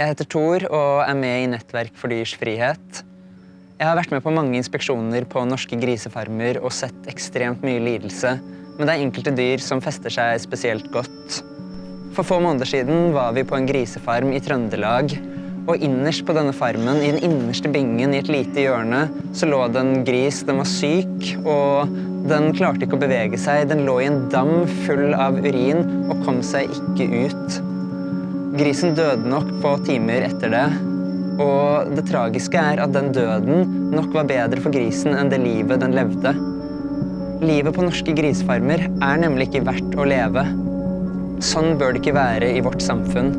Jeg heter Tor og er med i Nettverk for dyrs frihet. Jeg har vært med på mange inspeksjoner på norske grisefarmer og sett ekstremt mye lidelse, men det er enkelte dyr som fester seg spesielt godt. For få måneder siden var vi på en grisefarm i Trøndelag, og innerst på denne farmen, i den innerste bingen i et lite hjørne, så lå det en gris. Den var syk, og den klarte ikke å bevege seg. Den lå i en dam full av urin og kom seg ikke ut. Grisen døde nok få timer etter det. Og det tragiske er at den døden nok var bedre for grisen enn det livet den levde. Livet på norske grisefarmer er nemlig ikke verdt å leve. Sånn bør det ikke være i vårt samfunn.